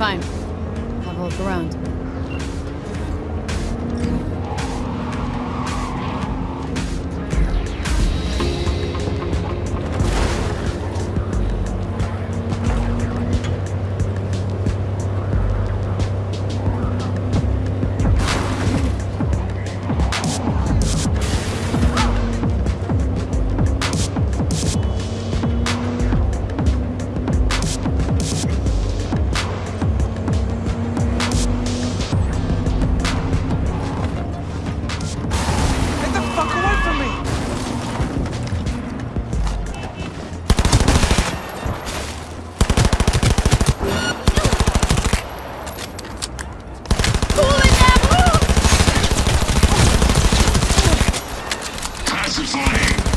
Fine. Have a look around. Sonic!